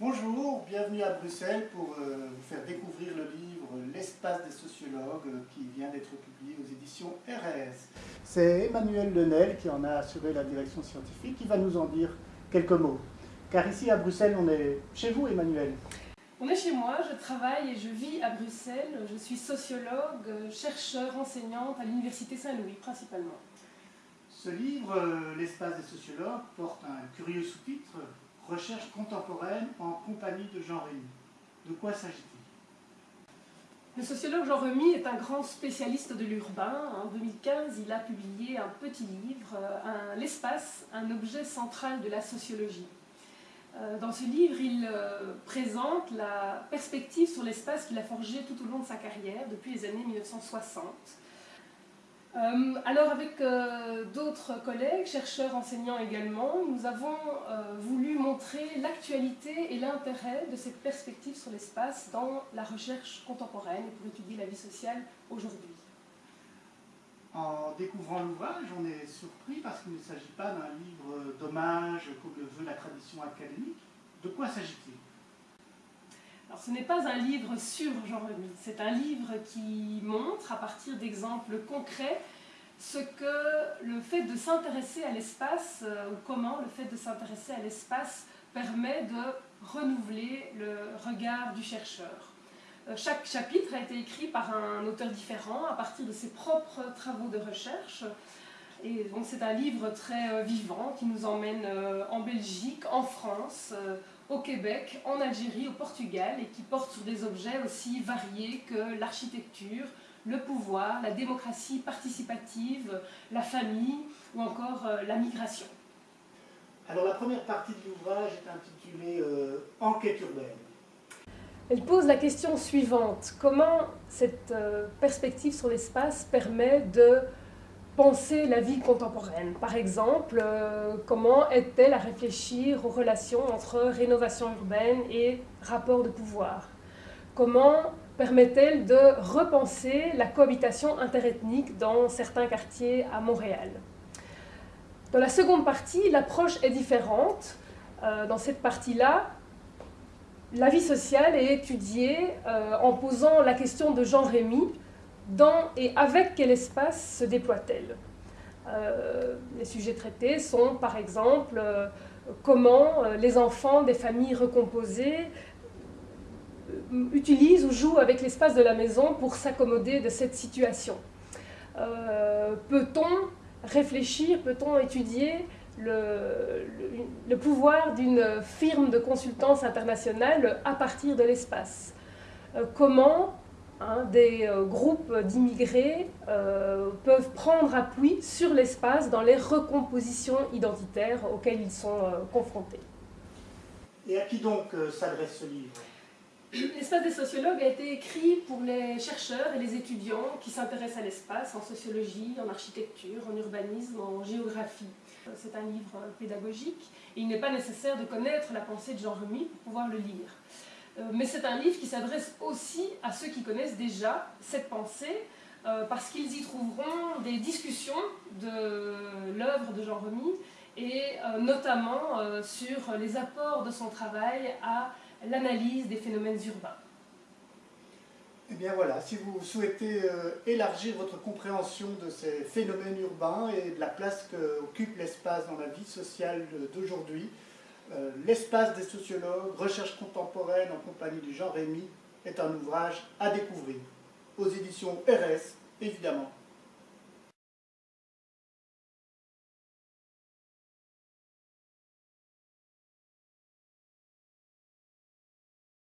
Bonjour, bienvenue à Bruxelles pour euh, vous faire découvrir le livre L'espace des sociologues euh, qui vient d'être publié aux éditions RS. C'est Emmanuel Lenel qui en a assuré la direction scientifique qui va nous en dire quelques mots. Car ici à Bruxelles, on est chez vous Emmanuel. On est chez moi, je travaille et je vis à Bruxelles. Je suis sociologue, chercheur, enseignante à l'Université Saint-Louis principalement. Ce livre, euh, L'espace des sociologues, porte un curieux sous-titre Recherche contemporaine en compagnie de Jean Rémy. De quoi s'agit-il? Le sociologue Jean Remy est un grand spécialiste de l'urbain. En 2015, il a publié un petit livre, euh, L'espace, un objet central de la sociologie. Euh, dans ce livre, il euh, présente la perspective sur l'espace qu'il a forgé tout au long de sa carrière, depuis les années 1960. Euh, alors avec euh, d'autres collègues, chercheurs, enseignants également, nous avons euh, voulu montrer l'actualité et l'intérêt de cette perspective sur l'espace dans la recherche contemporaine et pour étudier la vie sociale aujourd'hui. En découvrant l'ouvrage, on est surpris parce qu'il ne s'agit pas d'un livre d'hommage comme le veut la tradition académique. De quoi s'agit-il? Ce n'est pas un livre sur Jean Remy, c'est un livre qui montre à partir d'exemples concrets ce que le fait de s'intéresser à l'espace, euh, ou comment le fait de s'intéresser à l'espace permet de renouveler le regard du chercheur. Euh, chaque chapitre a été écrit par un auteur différent à partir de ses propres travaux de recherche. Et donc c'est un livre très euh, vivant qui nous emmène en Belgique, en France, au Québec, en Algérie, au Portugal, et qui porte sur des objets aussi variés que l'architecture, le pouvoir, la démocratie participative, la famille ou encore euh, la migration. Alors la première partie de l'ouvrage est intitulée euh, Enquête urbaine. Elle pose la question suivante. Comment cette euh, perspective sur l'espace permet de penser la vie contemporaine. Par exemple, euh, comment est-elle à réfléchir aux relations entre rénovation urbaine et rapport de pouvoir? Comment permet-elle de repenser la cohabitation interethnique dans certains quartiers à Montréal? Dans la seconde partie, l'approche est différente. Euh, dans cette partie-là, la vie sociale est étudiée euh, en posant la question de Jean Rémy, dans et avec quel espace se déploie-t-elle euh, Les sujets traités sont par exemple euh, comment euh, les enfants des familles recomposées utilisent ou jouent avec l'espace de la maison pour s'accommoder de cette situation. peut-on réfléchir, peut-on étudier le, le pouvoir d'une firme de consultance internationale à partir de l'espace? Comment Hein, des euh, groupes d'immigrés euh, peuvent prendre appui sur l'espace dans les recompositions identitaires auxquelles ils sont euh, confrontés. Et à qui donc s'adresse ce livre? L'espace des sociologues a été écrit pour les chercheurs et les étudiants qui s'intéressent à l'espace en sociologie, en architecture, en urbanisme, en géographie. C'est un livre pédagogique et il n'est pas nécessaire de connaître la pensée de Jean Remy pour pouvoir le lire. Euh, mais c'est un livre qui s'adresse aussi à ceux qui connaissent déjà cette pensée, euh, parce qu'ils y trouveront des discussions de l'œuvre de Jean Remy, et euh, notamment sur les apports de son travail à l'analyse des phénomènes urbains. Eh bien voilà, si vous souhaitez élargir votre compréhension de ces phénomènes urbains et de la place qu'occupe l'espace dans la vie sociale d'aujourd'hui, euh, L'espace des sociologues, recherche contemporaine en compagnie du Jean Rémy est un ouvrage à découvrir. Aux éditions RS, évidemment.